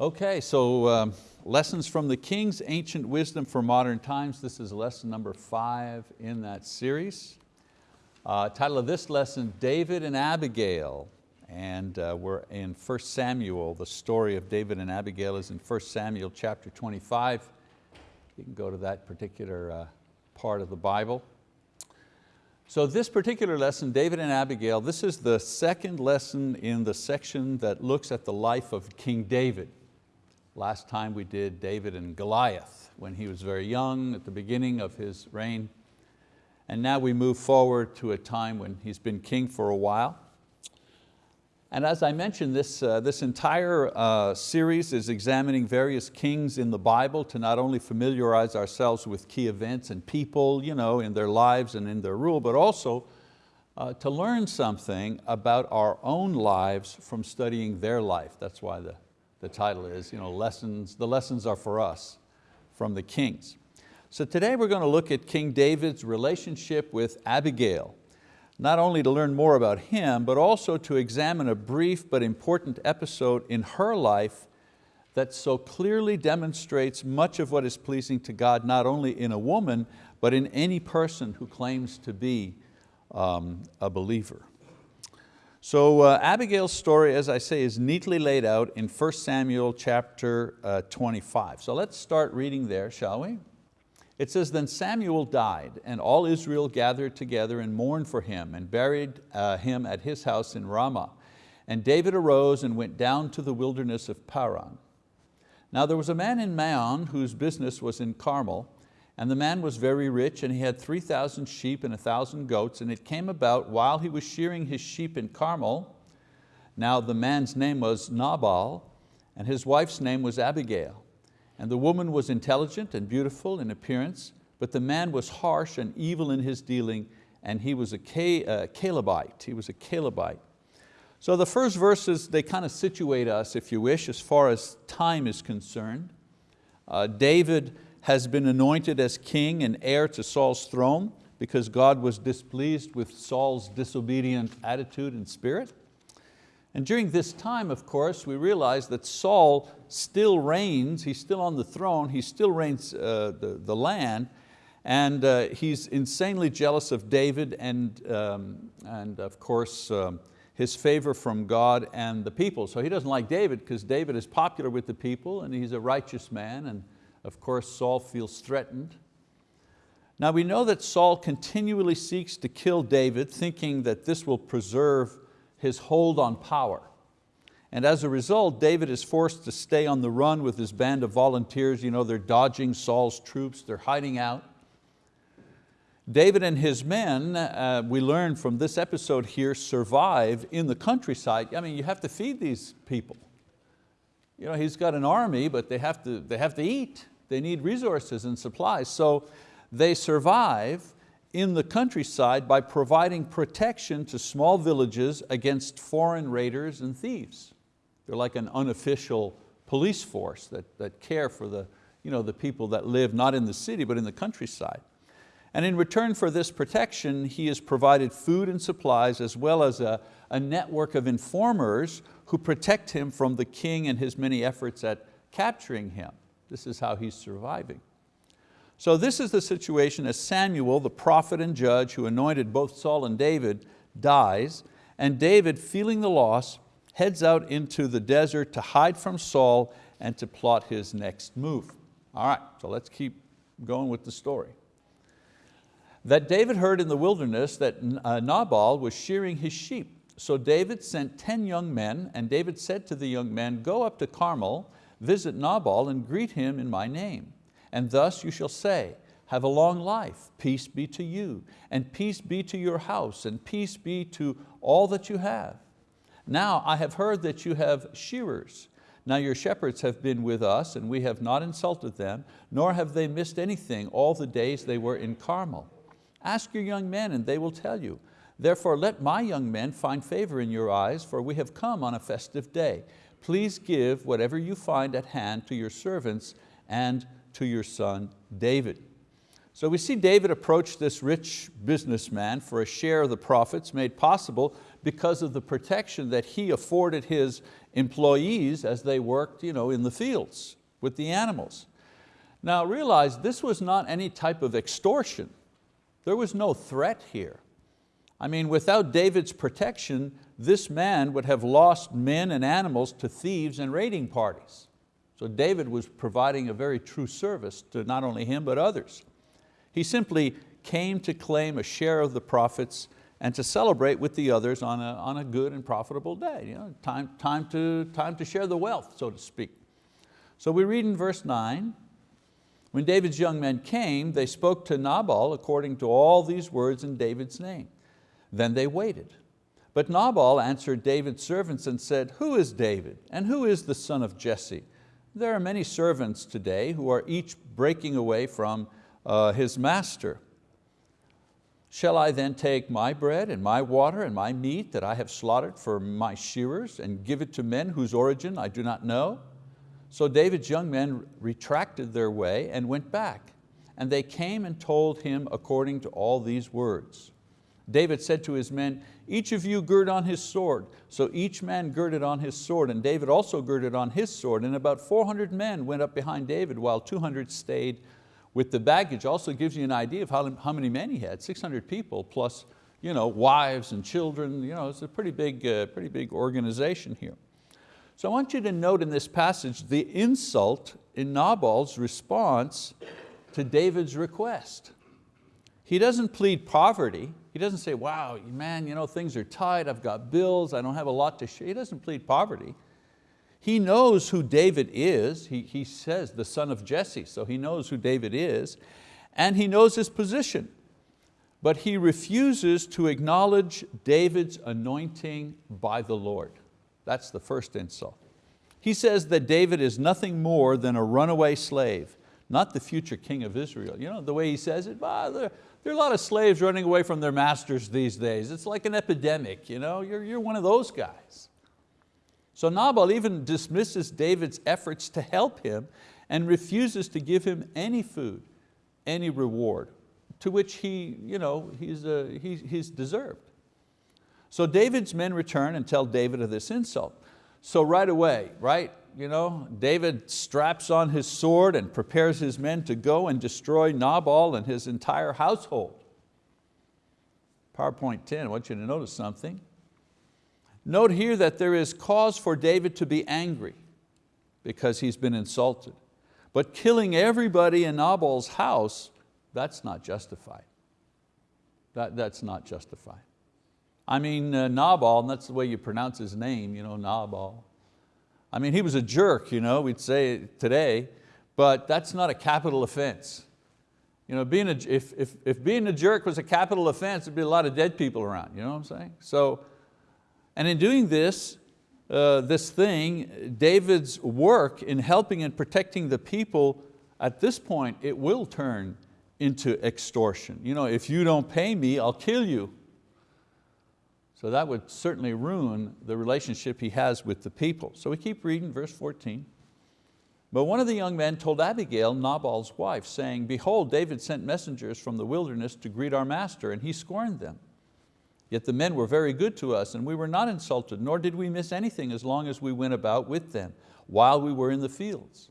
Okay, so um, lessons from the King's Ancient Wisdom for Modern Times. This is lesson number five in that series. Uh, title of this lesson, David and Abigail. And uh, we're in 1 Samuel. The story of David and Abigail is in 1 Samuel chapter 25. You can go to that particular uh, part of the Bible. So this particular lesson, David and Abigail, this is the second lesson in the section that looks at the life of King David. Last time we did David and Goliath when he was very young at the beginning of his reign. And now we move forward to a time when he's been king for a while. And as I mentioned, this, uh, this entire uh, series is examining various kings in the Bible to not only familiarize ourselves with key events and people you know, in their lives and in their rule, but also uh, to learn something about our own lives from studying their life. That's why the, the title is, you know, lessons, the lessons are for us from the kings. So today we're going to look at King David's relationship with Abigail not only to learn more about him, but also to examine a brief but important episode in her life that so clearly demonstrates much of what is pleasing to God, not only in a woman, but in any person who claims to be um, a believer. So uh, Abigail's story, as I say, is neatly laid out in 1 Samuel chapter uh, 25. So let's start reading there, shall we? It says, then Samuel died, and all Israel gathered together and mourned for him, and buried uh, him at his house in Ramah. And David arose and went down to the wilderness of Paran. Now there was a man in Maon whose business was in Carmel, and the man was very rich, and he had 3,000 sheep and 1,000 goats, and it came about while he was shearing his sheep in Carmel, now the man's name was Nabal, and his wife's name was Abigail. And the woman was intelligent and beautiful in appearance, but the man was harsh and evil in his dealing, and he was a Calebite. He was a Calebite. So the first verses, they kind of situate us, if you wish, as far as time is concerned. Uh, David has been anointed as king and heir to Saul's throne because God was displeased with Saul's disobedient attitude and spirit. And during this time, of course, we realize that Saul still reigns, he's still on the throne, he still reigns uh, the, the land, and uh, he's insanely jealous of David and, um, and of course, um, his favor from God and the people. So he doesn't like David because David is popular with the people and he's a righteous man, and of course Saul feels threatened. Now we know that Saul continually seeks to kill David, thinking that this will preserve his hold on power. And as a result, David is forced to stay on the run with his band of volunteers. You know, they're dodging Saul's troops, they're hiding out. David and his men, uh, we learn from this episode here, survive in the countryside. I mean, you have to feed these people. You know, he's got an army, but they have to, they have to eat. They need resources and supplies. So they survive in the countryside by providing protection to small villages against foreign raiders and thieves. They're like an unofficial police force that, that care for the, you know, the people that live not in the city but in the countryside. And in return for this protection, he has provided food and supplies as well as a, a network of informers who protect him from the king and his many efforts at capturing him. This is how he's surviving. So this is the situation as Samuel, the prophet and judge who anointed both Saul and David, dies, and David, feeling the loss, heads out into the desert to hide from Saul and to plot his next move. All right, so let's keep going with the story. That David heard in the wilderness that uh, Nabal was shearing his sheep. So David sent 10 young men, and David said to the young men, go up to Carmel, visit Nabal and greet him in my name. And thus you shall say, have a long life, peace be to you, and peace be to your house, and peace be to all that you have. Now I have heard that you have shearers. Now your shepherds have been with us, and we have not insulted them, nor have they missed anything all the days they were in Carmel. Ask your young men, and they will tell you. Therefore let my young men find favor in your eyes, for we have come on a festive day. Please give whatever you find at hand to your servants and to your son David. So we see David approach this rich businessman for a share of the profits made possible because of the protection that he afforded his employees as they worked you know, in the fields with the animals. Now realize this was not any type of extortion. There was no threat here. I mean, without David's protection, this man would have lost men and animals to thieves and raiding parties. So David was providing a very true service to not only him, but others. He simply came to claim a share of the profits and to celebrate with the others on a, on a good and profitable day. You know, time, time, to, time to share the wealth, so to speak. So we read in verse nine, when David's young men came, they spoke to Nabal according to all these words in David's name. Then they waited. But Nabal answered David's servants and said, Who is David and who is the son of Jesse? There are many servants today who are each breaking away from uh, his master. Shall I then take my bread and my water and my meat that I have slaughtered for my shearers and give it to men whose origin I do not know? So David's young men retracted their way and went back, and they came and told him according to all these words. David said to his men, each of you gird on his sword. So each man girded on his sword, and David also girded on his sword, and about 400 men went up behind David, while 200 stayed with the baggage. Also gives you an idea of how, how many men he had, 600 people, plus you know, wives and children. You know, it's a pretty big, uh, pretty big organization here. So I want you to note in this passage the insult in Nabal's response to David's request. He doesn't plead poverty. He doesn't say, wow, man, you know, things are tight, I've got bills, I don't have a lot to share. He doesn't plead poverty. He knows who David is. He, he says the son of Jesse, so he knows who David is, and he knows his position. But he refuses to acknowledge David's anointing by the Lord. That's the first insult. He says that David is nothing more than a runaway slave, not the future king of Israel. You know, the way he says it, there, there are a lot of slaves running away from their masters these days. It's like an epidemic, you know? you're, you're one of those guys. So Nabal even dismisses David's efforts to help him and refuses to give him any food, any reward, to which he, you know, he's, uh, he, he's deserved. So David's men return and tell David of this insult. So right away, right, you know, David straps on his sword and prepares his men to go and destroy Nabal and his entire household. PowerPoint 10, I want you to notice something. Note here that there is cause for David to be angry because he's been insulted. But killing everybody in Nabal's house, that's not justified. That, that's not justified. I mean, uh, Nabal, and that's the way you pronounce his name, you know, Nabal. I mean, he was a jerk, you know, we'd say today, but that's not a capital offense. You know, being a, if, if, if being a jerk was a capital offense, there'd be a lot of dead people around, you know what I'm saying? So, and in doing this, uh, this thing, David's work in helping and protecting the people, at this point, it will turn into extortion. You know, if you don't pay me, I'll kill you. So that would certainly ruin the relationship he has with the people. So we keep reading verse 14. But one of the young men told Abigail, Nabal's wife, saying, Behold, David sent messengers from the wilderness to greet our master, and he scorned them. Yet the men were very good to us, and we were not insulted, nor did we miss anything as long as we went about with them, while we were in the fields.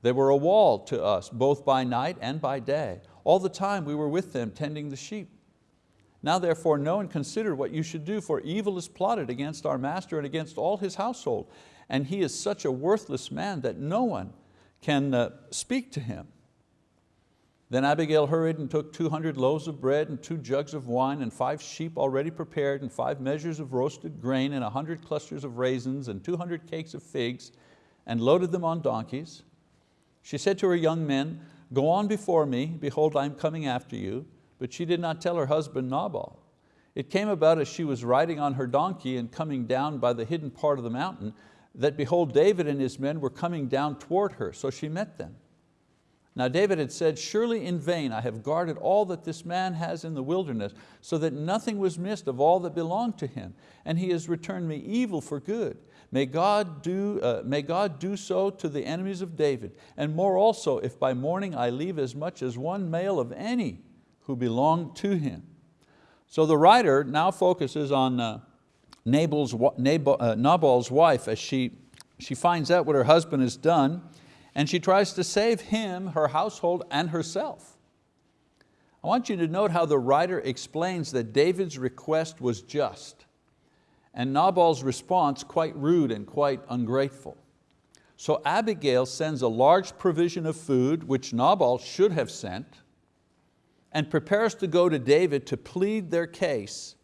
They were a wall to us, both by night and by day. All the time we were with them, tending the sheep. Now therefore know and consider what you should do, for evil is plotted against our master and against all his household. And he is such a worthless man that no one can uh, speak to him. Then Abigail hurried and took 200 loaves of bread and two jugs of wine and five sheep already prepared and five measures of roasted grain and a 100 clusters of raisins and 200 cakes of figs and loaded them on donkeys. She said to her young men, go on before me, behold I am coming after you but she did not tell her husband Nabal. It came about as she was riding on her donkey and coming down by the hidden part of the mountain, that behold, David and his men were coming down toward her, so she met them. Now David had said, surely in vain I have guarded all that this man has in the wilderness, so that nothing was missed of all that belonged to him, and he has returned me evil for good. May God, do, uh, may God do so to the enemies of David, and more also if by morning I leave as much as one male of any who belonged to him. So the writer now focuses on, uh, Nabal's, Nabal, uh, Nabal's wife as she, she finds out what her husband has done and she tries to save him, her household, and herself. I want you to note how the writer explains that David's request was just and Nabal's response quite rude and quite ungrateful. So Abigail sends a large provision of food, which Nabal should have sent, and prepares to go to David to plead their case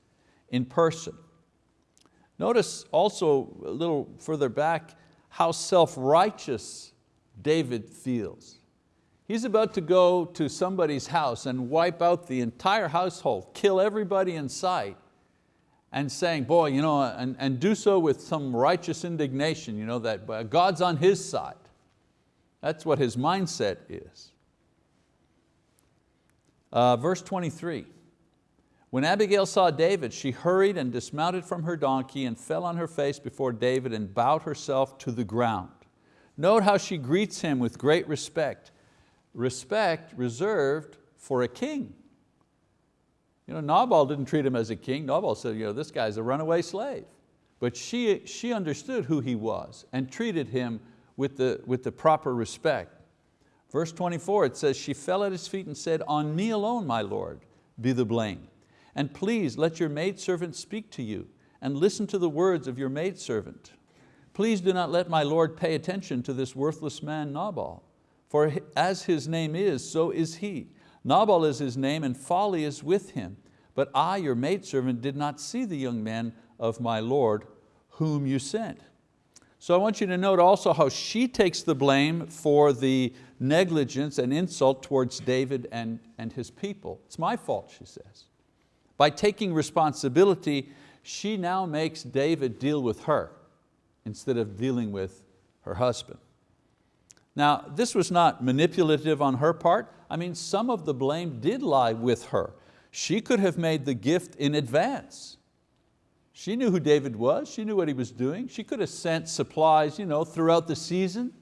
in person. Notice also a little further back how self-righteous David feels. He's about to go to somebody's house and wipe out the entire household, kill everybody in sight, and saying, boy, you know, and, and do so with some righteous indignation, you know, that uh, God's on his side. That's what his mindset is. Uh, verse 23, when Abigail saw David, she hurried and dismounted from her donkey and fell on her face before David and bowed herself to the ground. Note how she greets him with great respect. Respect reserved for a king. You know, Nabal didn't treat him as a king. Nabal said, you know, this guy's a runaway slave. But she, she understood who he was and treated him with the, with the proper respect. Verse 24, it says, she fell at his feet and said, on me alone, my Lord, be the blame. And please let your maidservant speak to you and listen to the words of your maidservant. Please do not let my Lord pay attention to this worthless man Nabal, for as his name is, so is he. Nabal is his name and folly is with him. But I, your maidservant, did not see the young man of my Lord whom you sent. So I want you to note also how she takes the blame for the negligence and insult towards David and, and his people. It's my fault, she says. By taking responsibility, she now makes David deal with her instead of dealing with her husband. Now, this was not manipulative on her part. I mean, some of the blame did lie with her. She could have made the gift in advance. She knew who David was, she knew what he was doing. She could have sent supplies you know, throughout the season.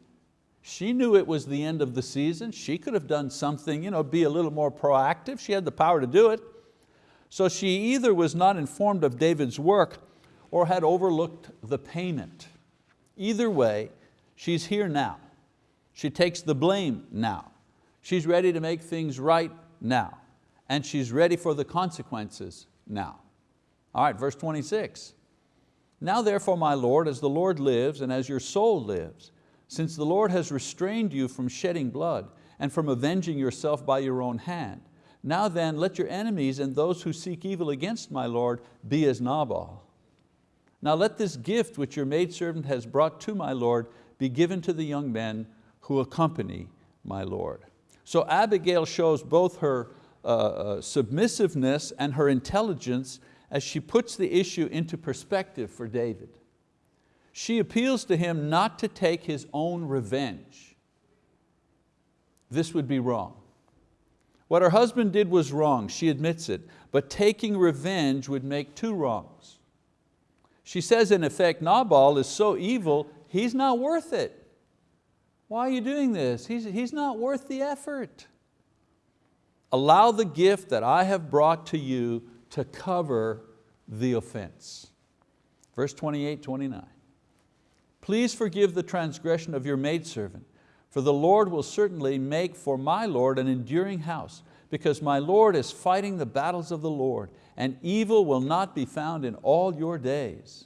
She knew it was the end of the season. She could have done something, you know, be a little more proactive. She had the power to do it. So she either was not informed of David's work or had overlooked the payment. Either way, she's here now. She takes the blame now. She's ready to make things right now. And she's ready for the consequences now. All right, verse 26. Now therefore, my Lord, as the Lord lives and as your soul lives, since the Lord has restrained you from shedding blood and from avenging yourself by your own hand, now then let your enemies and those who seek evil against my Lord be as Nabal. Now let this gift which your maidservant has brought to my Lord be given to the young men who accompany my Lord. So Abigail shows both her uh, uh, submissiveness and her intelligence as she puts the issue into perspective for David. She appeals to him not to take his own revenge. This would be wrong. What her husband did was wrong, she admits it, but taking revenge would make two wrongs. She says in effect, Nabal is so evil, he's not worth it. Why are you doing this? He's, he's not worth the effort. Allow the gift that I have brought to you to cover the offense. Verse 28, 29. Please forgive the transgression of your maidservant, for the Lord will certainly make for my Lord an enduring house, because my Lord is fighting the battles of the Lord, and evil will not be found in all your days.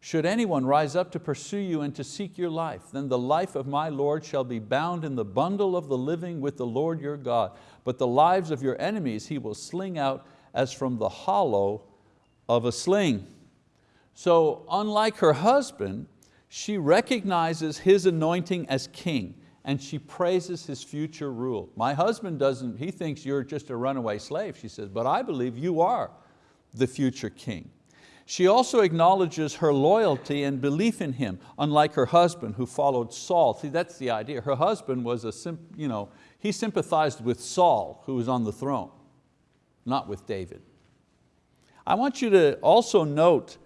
Should anyone rise up to pursue you and to seek your life, then the life of my Lord shall be bound in the bundle of the living with the Lord your God. But the lives of your enemies he will sling out as from the hollow of a sling. So unlike her husband, she recognizes his anointing as king and she praises his future rule. My husband doesn't, he thinks you're just a runaway slave, she says, but I believe you are the future king. She also acknowledges her loyalty and belief in him, unlike her husband who followed Saul. See, that's the idea. Her husband was a, you know, he sympathized with Saul, who was on the throne, not with David. I want you to also note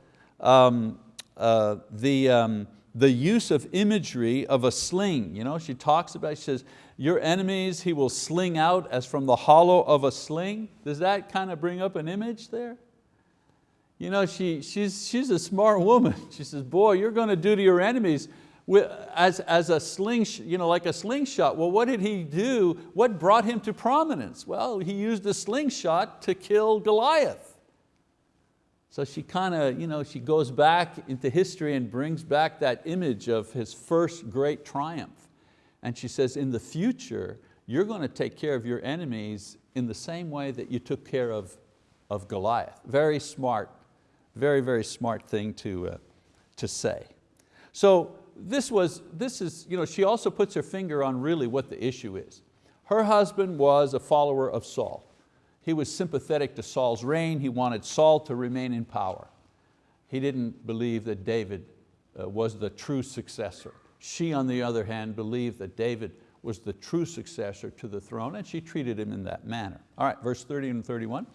um, uh, the, um, the use of imagery of a sling. You know, she talks about, she says, your enemies he will sling out as from the hollow of a sling. Does that kind of bring up an image there? you know, she, she's, she's a smart woman. She says, boy, you're going to do to your enemies as, as a sling, you know, like a slingshot. Well, what did he do? What brought him to prominence? Well, he used a slingshot to kill Goliath. So she kind of, you know, she goes back into history and brings back that image of his first great triumph. And she says, in the future, you're going to take care of your enemies in the same way that you took care of, of Goliath. Very smart, very, very smart thing to, uh, to say. So this was, this is, you know, she also puts her finger on really what the issue is. Her husband was a follower of Saul. He was sympathetic to Saul's reign. He wanted Saul to remain in power. He didn't believe that David uh, was the true successor. She, on the other hand, believed that David was the true successor to the throne and she treated him in that manner. All right, verse 30 and 31.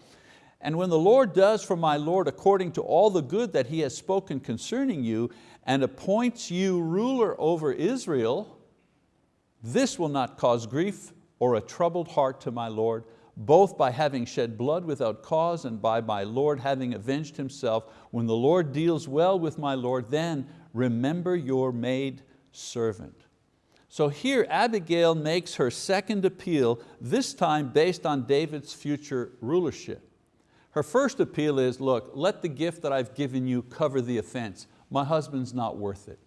And when the Lord does for my Lord according to all the good that He has spoken concerning you and appoints you ruler over Israel, this will not cause grief or a troubled heart to my Lord, both by having shed blood without cause and by my Lord having avenged himself. When the Lord deals well with my Lord, then remember your maid servant. So here Abigail makes her second appeal, this time based on David's future rulership. Her first appeal is, look, let the gift that I've given you cover the offense. My husband's not worth it.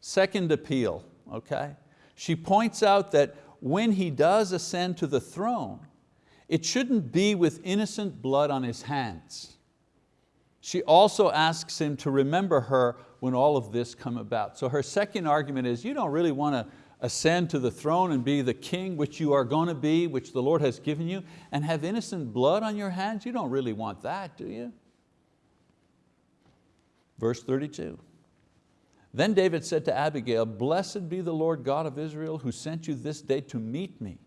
Second appeal, okay? She points out that when he does ascend to the throne, it shouldn't be with innocent blood on his hands. She also asks him to remember her when all of this come about. So her second argument is you don't really want to ascend to the throne and be the king which you are going to be, which the Lord has given you, and have innocent blood on your hands. You don't really want that, do you? Verse 32. Then David said to Abigail, Blessed be the Lord God of Israel who sent you this day to meet me.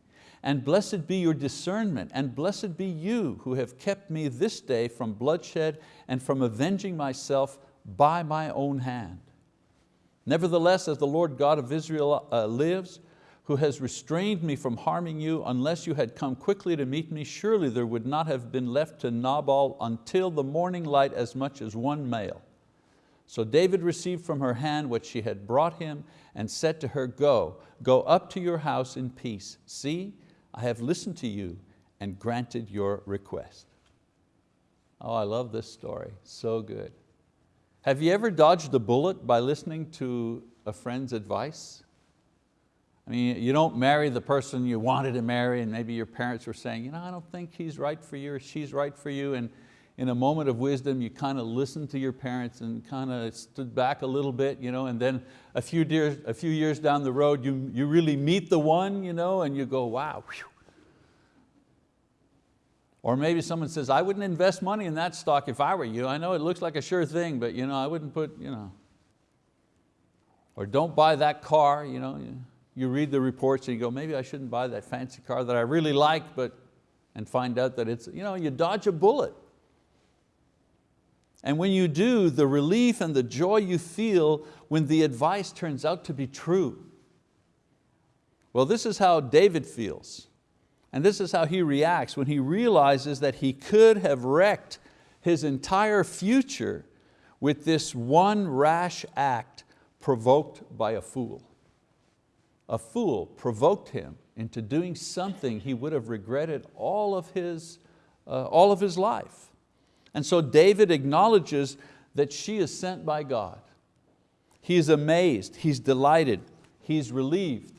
And blessed be your discernment, and blessed be you who have kept me this day from bloodshed and from avenging myself by my own hand. Nevertheless, as the Lord God of Israel uh, lives, who has restrained me from harming you, unless you had come quickly to meet me, surely there would not have been left to Nabal until the morning light as much as one male. So David received from her hand what she had brought him and said to her, go, go up to your house in peace. See, I have listened to you and granted your request. Oh, I love this story, so good. Have you ever dodged a bullet by listening to a friend's advice? I mean, you don't marry the person you wanted to marry and maybe your parents were saying, you know, I don't think he's right for you or she's right for you. And in a moment of wisdom, you kind of listened to your parents and kind of stood back a little bit, you know, and then a few, years, a few years down the road, you, you really meet the one, you know, and you go, wow, whew, or maybe someone says, I wouldn't invest money in that stock if I were you. I know it looks like a sure thing, but you know, I wouldn't put, you know. Or don't buy that car. You, know, you read the reports and you go, maybe I shouldn't buy that fancy car that I really like, but, and find out that it's, you know, you dodge a bullet. And when you do, the relief and the joy you feel when the advice turns out to be true. Well, this is how David feels. And this is how he reacts when he realizes that he could have wrecked his entire future with this one rash act provoked by a fool. A fool provoked him into doing something he would have regretted all of his, uh, all of his life. And so David acknowledges that she is sent by God. He is amazed, he's delighted, he's relieved,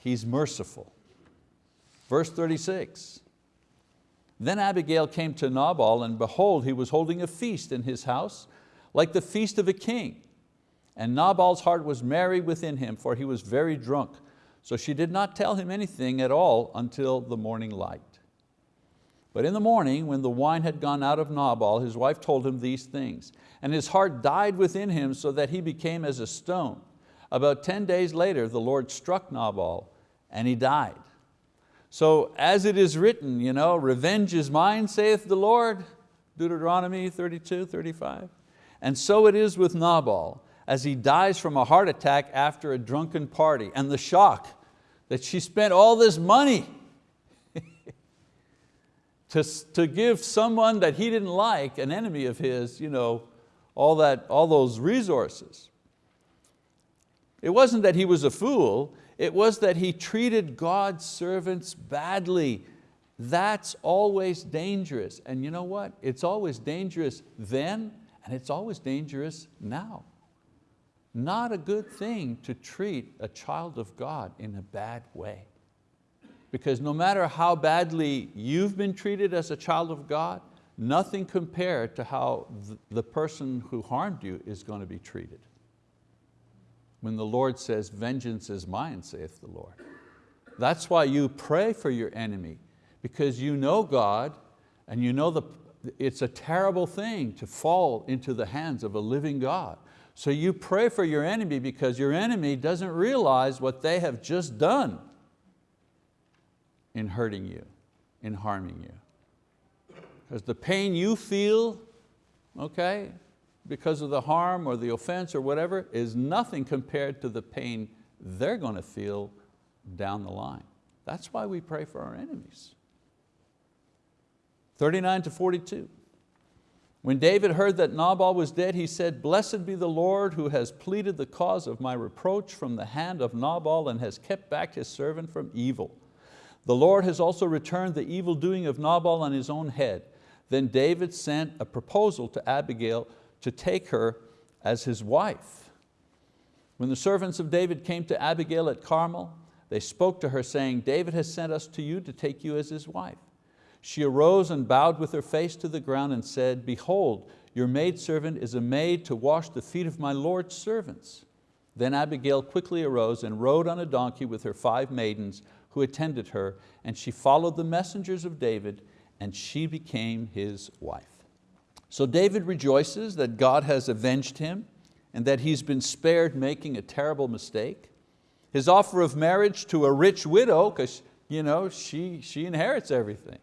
he's merciful. Verse 36, then Abigail came to Nabal and behold, he was holding a feast in his house, like the feast of a king. And Nabal's heart was merry within him, for he was very drunk. So she did not tell him anything at all until the morning light. But in the morning, when the wine had gone out of Nabal, his wife told him these things. And his heart died within him so that he became as a stone. About 10 days later, the Lord struck Nabal and he died. So as it is written, you know, revenge is mine, saith the Lord, Deuteronomy 32, 35. And so it is with Nabal, as he dies from a heart attack after a drunken party, and the shock that she spent all this money to, to give someone that he didn't like, an enemy of his, you know, all, that, all those resources. It wasn't that he was a fool, it was that he treated God's servants badly. That's always dangerous. And you know what? It's always dangerous then and it's always dangerous now. Not a good thing to treat a child of God in a bad way. Because no matter how badly you've been treated as a child of God, nothing compared to how the person who harmed you is going to be treated. When the Lord says, vengeance is mine, saith the Lord. That's why you pray for your enemy, because you know God and you know the, it's a terrible thing to fall into the hands of a living God. So you pray for your enemy because your enemy doesn't realize what they have just done in hurting you, in harming you. Because the pain you feel, okay, because of the harm or the offense or whatever, is nothing compared to the pain they're going to feel down the line. That's why we pray for our enemies. 39 to 42. When David heard that Nabal was dead, he said, Blessed be the Lord who has pleaded the cause of my reproach from the hand of Nabal and has kept back his servant from evil. The Lord has also returned the evil doing of Nabal on his own head. Then David sent a proposal to Abigail to take her as his wife. When the servants of David came to Abigail at Carmel, they spoke to her saying, David has sent us to you to take you as his wife. She arose and bowed with her face to the ground and said, Behold, your maidservant is a maid to wash the feet of my Lord's servants. Then Abigail quickly arose and rode on a donkey with her five maidens who attended her, and she followed the messengers of David, and she became his wife. So David rejoices that God has avenged him and that he's been spared making a terrible mistake. His offer of marriage to a rich widow, because you know, she, she inherits everything.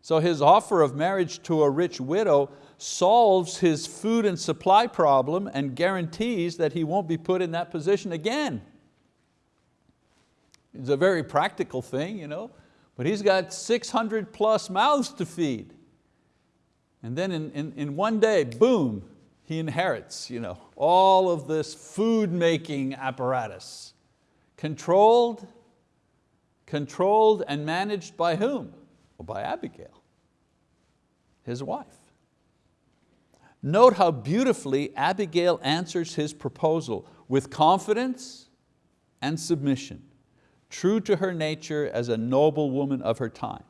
So his offer of marriage to a rich widow solves his food and supply problem and guarantees that he won't be put in that position again. It's a very practical thing, you know, but he's got 600 plus mouths to feed. And then in, in, in one day, boom, he inherits you know, all of this food making apparatus. Controlled, controlled and managed by whom? Well, by Abigail, his wife. Note how beautifully Abigail answers his proposal with confidence and submission, true to her nature as a noble woman of her time.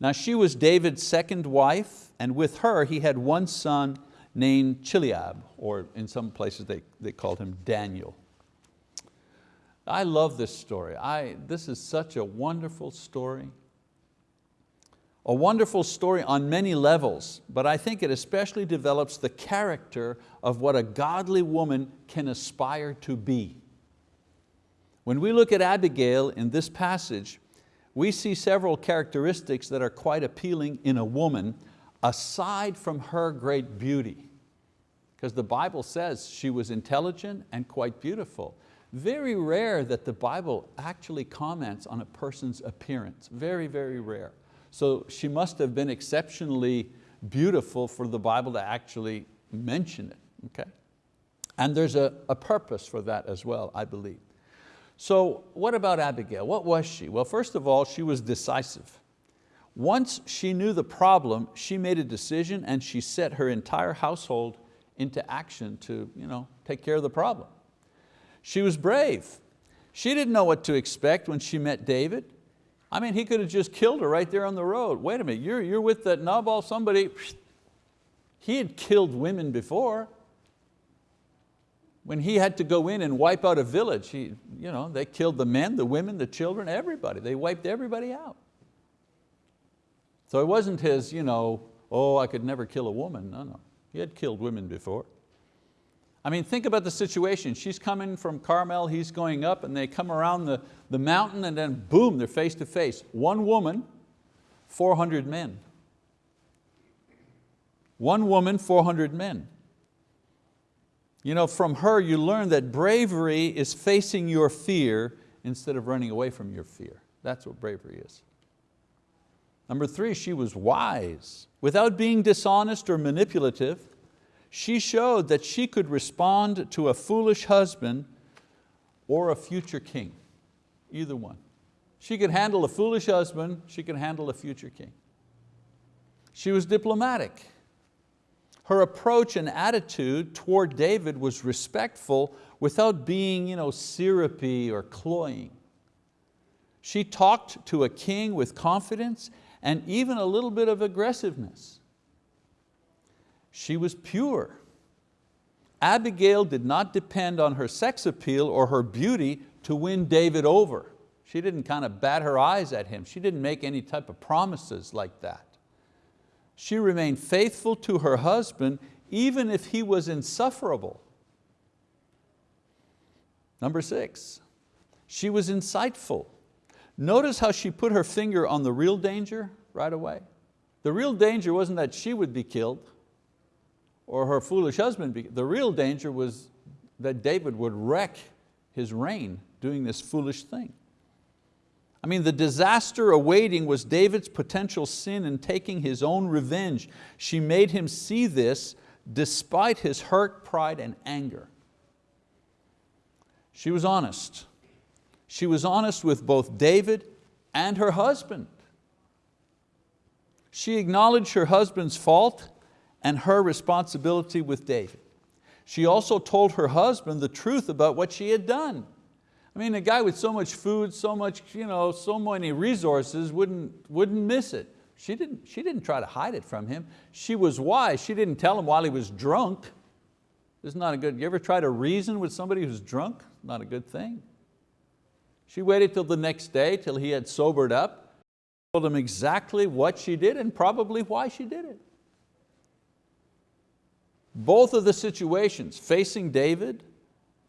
Now she was David's second wife, and with her he had one son named Chileab, or in some places they, they called him Daniel. I love this story. I, this is such a wonderful story. A wonderful story on many levels, but I think it especially develops the character of what a godly woman can aspire to be. When we look at Abigail in this passage, we see several characteristics that are quite appealing in a woman aside from her great beauty. Because the Bible says she was intelligent and quite beautiful. Very rare that the Bible actually comments on a person's appearance, very, very rare. So she must have been exceptionally beautiful for the Bible to actually mention it. Okay? And there's a, a purpose for that as well, I believe. So what about Abigail? What was she? Well, first of all, she was decisive. Once she knew the problem, she made a decision and she set her entire household into action to you know, take care of the problem. She was brave. She didn't know what to expect when she met David. I mean, he could have just killed her right there on the road. Wait a minute, you're, you're with that Nabal, somebody, he had killed women before. When he had to go in and wipe out a village, he, you know, they killed the men, the women, the children, everybody. They wiped everybody out. So it wasn't his, you know, oh, I could never kill a woman. No, no, he had killed women before. I mean, think about the situation. She's coming from Carmel, he's going up and they come around the, the mountain and then boom, they're face to face. One woman, 400 men. One woman, 400 men. You know, from her you learn that bravery is facing your fear instead of running away from your fear. That's what bravery is. Number three, she was wise. Without being dishonest or manipulative, she showed that she could respond to a foolish husband or a future king, either one. She could handle a foolish husband, she could handle a future king. She was diplomatic. Her approach and attitude toward David was respectful without being you know, syrupy or cloying. She talked to a king with confidence and even a little bit of aggressiveness. She was pure. Abigail did not depend on her sex appeal or her beauty to win David over. She didn't kind of bat her eyes at him. She didn't make any type of promises like that. She remained faithful to her husband even if he was insufferable. Number six, she was insightful. Notice how she put her finger on the real danger right away. The real danger wasn't that she would be killed or her foolish husband be, the real danger was that David would wreck his reign doing this foolish thing. I mean, the disaster awaiting was David's potential sin in taking his own revenge. She made him see this despite his hurt, pride, and anger. She was honest. She was honest with both David and her husband. She acknowledged her husband's fault and her responsibility with David. She also told her husband the truth about what she had done. I mean, a guy with so much food, so much, you know, so many resources wouldn't, wouldn't miss it. She didn't, she didn't try to hide it from him. She was wise. She didn't tell him while he was drunk. This is not a good, you ever try to reason with somebody who's drunk? Not a good thing. She waited till the next day, till he had sobered up, told him exactly what she did and probably why she did it. Both of the situations, facing David,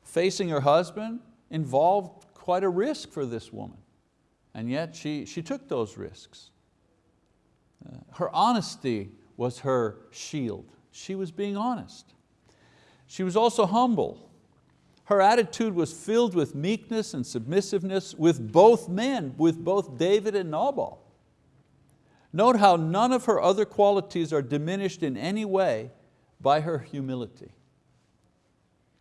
facing her husband, involved quite a risk for this woman. And yet she, she took those risks. Uh, her honesty was her shield. She was being honest. She was also humble. Her attitude was filled with meekness and submissiveness with both men, with both David and Nabal. Note how none of her other qualities are diminished in any way by her humility.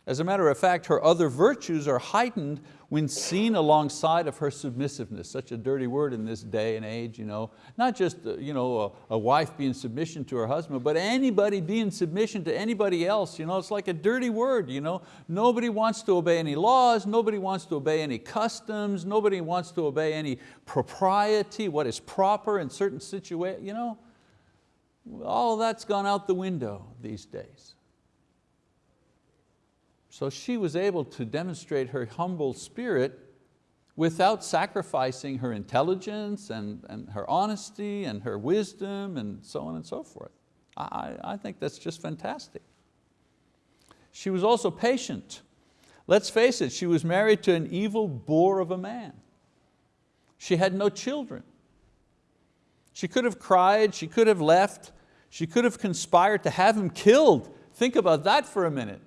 As a matter of fact, her other virtues are heightened when seen alongside of her submissiveness, such a dirty word in this day and age. You know? Not just uh, you know, a, a wife being submission to her husband, but anybody being submission to anybody else. You know? It's like a dirty word. You know? Nobody wants to obey any laws, nobody wants to obey any customs, nobody wants to obey any propriety, what is proper in certain situations. You know? All that's gone out the window these days. So she was able to demonstrate her humble spirit without sacrificing her intelligence and, and her honesty and her wisdom and so on and so forth. I, I think that's just fantastic. She was also patient. Let's face it, she was married to an evil boor of a man. She had no children. She could have cried, she could have left, she could have conspired to have him killed. Think about that for a minute.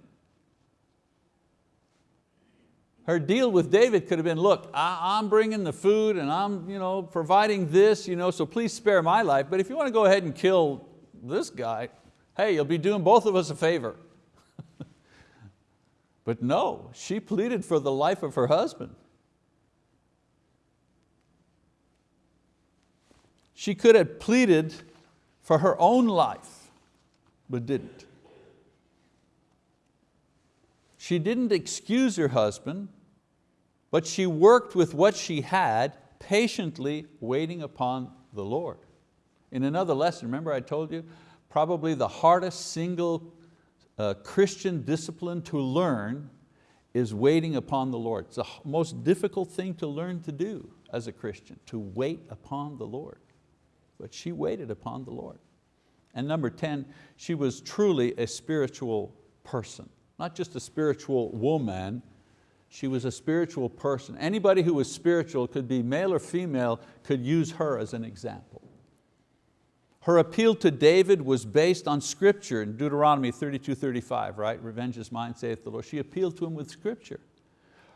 Her deal with David could have been, look, I, am bringing the food and I'm you know, providing this, you know, so please spare my life, but if you want to go ahead and kill this guy, hey, you'll be doing both of us a favor. but no, she pleaded for the life of her husband. She could have pleaded for her own life, but didn't. She didn't excuse her husband, but she worked with what she had, patiently waiting upon the Lord. In another lesson, remember I told you, probably the hardest single uh, Christian discipline to learn is waiting upon the Lord. It's the most difficult thing to learn to do as a Christian, to wait upon the Lord but she waited upon the Lord. And number 10, she was truly a spiritual person. Not just a spiritual woman, she was a spiritual person. Anybody who was spiritual, could be male or female, could use her as an example. Her appeal to David was based on scripture in Deuteronomy 32, 35, right? Revenge is mine, saith the Lord. She appealed to him with scripture.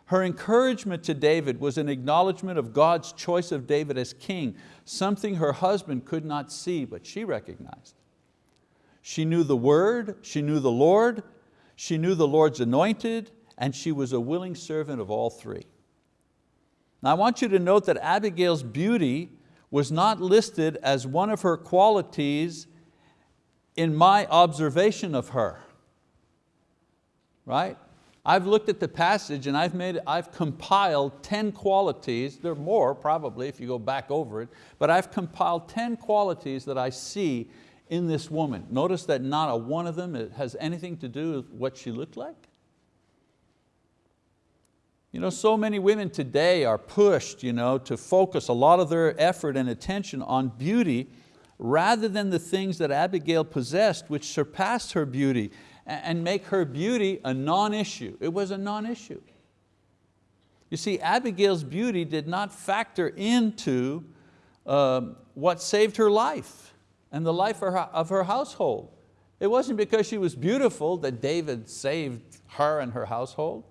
Her encouragement to David was an acknowledgement of God's choice of David as king, something her husband could not see, but she recognized. She knew the word, she knew the Lord, she knew the Lord's anointed, and she was a willing servant of all three. Now I want you to note that Abigail's beauty was not listed as one of her qualities in my observation of her, right? I've looked at the passage and I've, made, I've compiled 10 qualities, there are more probably if you go back over it, but I've compiled 10 qualities that I see in this woman. Notice that not a one of them has anything to do with what she looked like. You know, so many women today are pushed you know, to focus a lot of their effort and attention on beauty rather than the things that Abigail possessed which surpassed her beauty and make her beauty a non-issue. It was a non-issue. You see, Abigail's beauty did not factor into uh, what saved her life and the life of her, household. It wasn't because she was beautiful that David saved her and her household.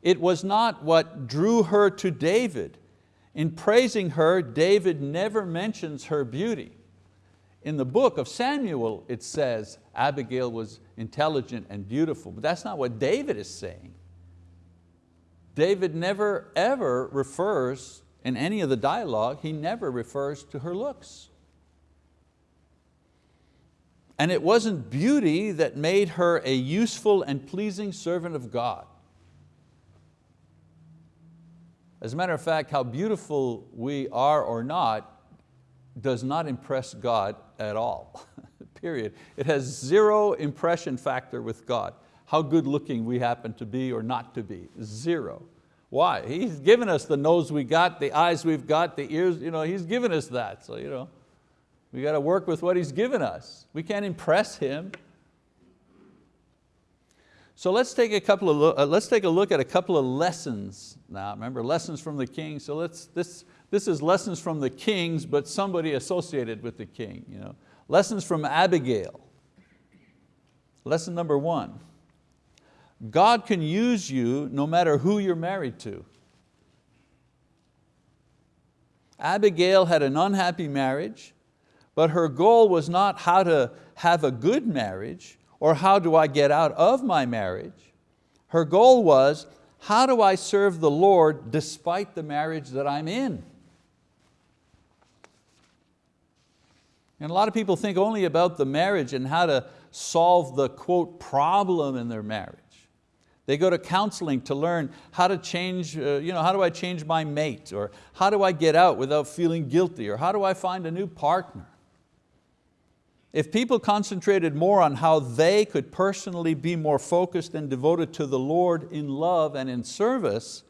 It was not what drew her to David. In praising her, David never mentions her beauty. In the book of Samuel, it says Abigail was intelligent and beautiful, but that's not what David is saying. David never ever refers, in any of the dialogue, he never refers to her looks. And it wasn't beauty that made her a useful and pleasing servant of God. As a matter of fact, how beautiful we are or not does not impress God at all, period. It has zero impression factor with God. How good looking we happen to be or not to be, zero. Why? He's given us the nose we got, the eyes we've got, the ears, you know, He's given us that. So you know, we got to work with what He's given us. We can't impress Him. So let's take a couple of uh, let's take a look at a couple of lessons now. Remember, lessons from the king. So let's this this is lessons from the kings, but somebody associated with the king. You know, lessons from Abigail. Lesson number one: God can use you no matter who you're married to. Abigail had an unhappy marriage, but her goal was not how to have a good marriage or how do I get out of my marriage? Her goal was, how do I serve the Lord despite the marriage that I'm in? And a lot of people think only about the marriage and how to solve the quote problem in their marriage. They go to counseling to learn how to change, uh, you know, how do I change my mate? Or how do I get out without feeling guilty? Or how do I find a new partner? If people concentrated more on how they could personally be more focused and devoted to the Lord in love and in service,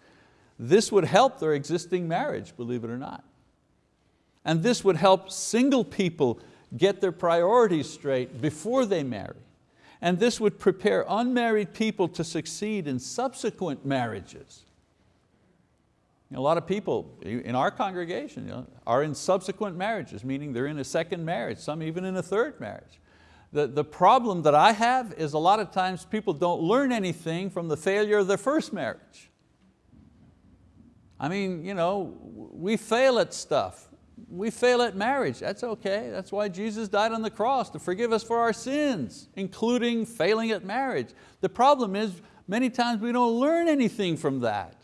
this would help their existing marriage, believe it or not. And this would help single people get their priorities straight before they marry. And this would prepare unmarried people to succeed in subsequent marriages. A lot of people in our congregation you know, are in subsequent marriages, meaning they're in a second marriage, some even in a third marriage. The, the problem that I have is a lot of times people don't learn anything from the failure of their first marriage. I mean, you know, we fail at stuff. We fail at marriage, that's okay. That's why Jesus died on the cross, to forgive us for our sins, including failing at marriage. The problem is, many times we don't learn anything from that.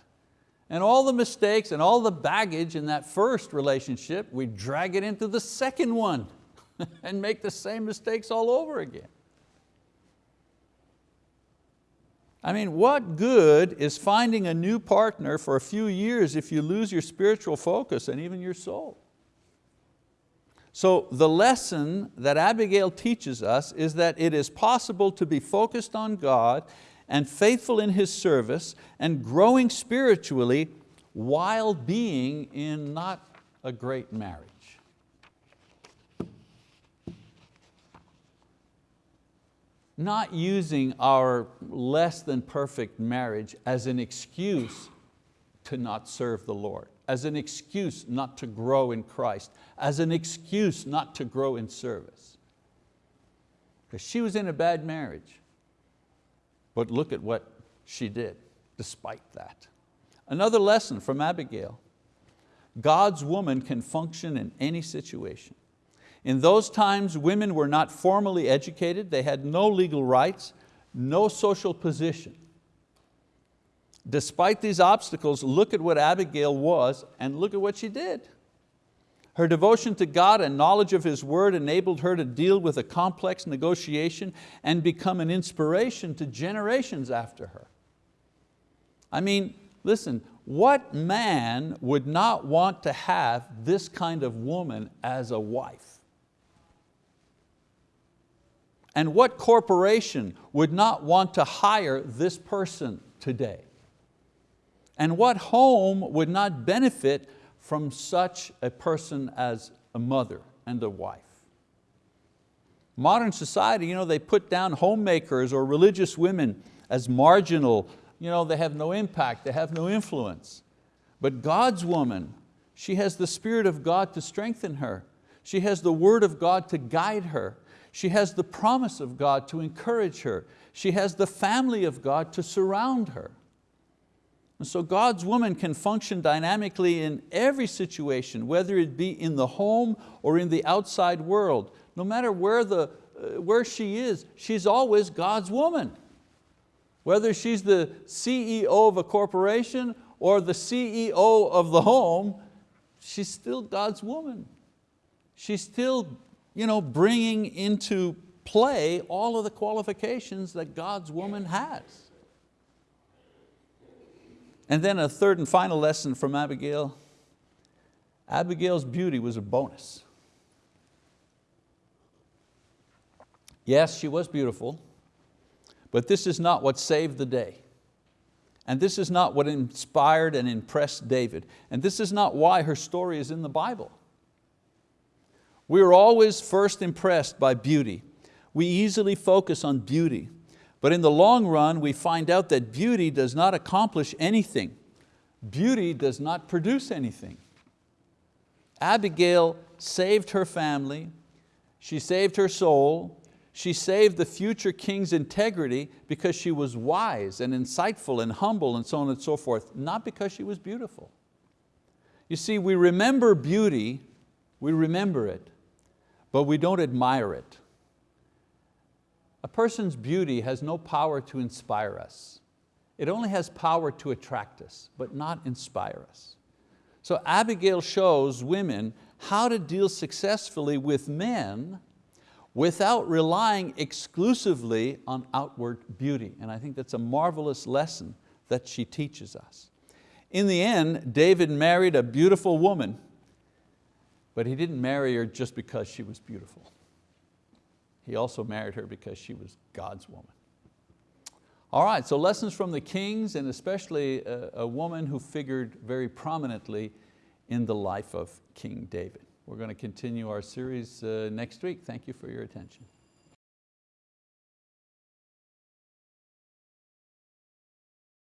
And all the mistakes and all the baggage in that first relationship, we drag it into the second one and make the same mistakes all over again. I mean, what good is finding a new partner for a few years if you lose your spiritual focus and even your soul? So the lesson that Abigail teaches us is that it is possible to be focused on God and faithful in His service and growing spiritually while being in not a great marriage. Not using our less than perfect marriage as an excuse to not serve the Lord, as an excuse not to grow in Christ, as an excuse not to grow in service. Because she was in a bad marriage. But look at what she did. despite that. Another lesson from Abigail. God's woman can function in any situation. In those times, women were not formally educated, they had no legal rights, no social position. Despite these obstacles, look at what Abigail was and look at what she did. Her devotion to God and knowledge of His word enabled her to deal with a complex negotiation and become an inspiration to generations after her. I mean, listen, what man would not want to have this kind of woman as a wife? And what corporation would not want to hire this person today? And what home would not benefit from such a person as a mother and a wife? Modern society, you know, they put down homemakers or religious women as marginal, you know, they have no impact, they have no influence. But God's woman, she has the Spirit of God to strengthen her. She has the word of God to guide her. She has the promise of God to encourage her. She has the family of God to surround her. And so God's woman can function dynamically in every situation, whether it be in the home or in the outside world. No matter where, the, uh, where she is, she's always God's woman. Whether she's the CEO of a corporation or the CEO of the home, she's still God's woman. She's still you know, bringing into play all of the qualifications that God's woman has. And then a third and final lesson from Abigail. Abigail's beauty was a bonus. Yes, she was beautiful, but this is not what saved the day. And this is not what inspired and impressed David. And this is not why her story is in the Bible. We are always first impressed by beauty. We easily focus on beauty, but in the long run we find out that beauty does not accomplish anything. Beauty does not produce anything. Abigail saved her family, she saved her soul, she saved the future king's integrity because she was wise and insightful and humble and so on and so forth, not because she was beautiful. You see, we remember beauty, we remember it, but we don't admire it. A person's beauty has no power to inspire us. It only has power to attract us, but not inspire us. So Abigail shows women how to deal successfully with men without relying exclusively on outward beauty. And I think that's a marvelous lesson that she teaches us. In the end, David married a beautiful woman but he didn't marry her just because she was beautiful. He also married her because she was God's woman. All right, so lessons from the kings and especially a, a woman who figured very prominently in the life of King David. We're going to continue our series uh, next week. Thank you for your attention.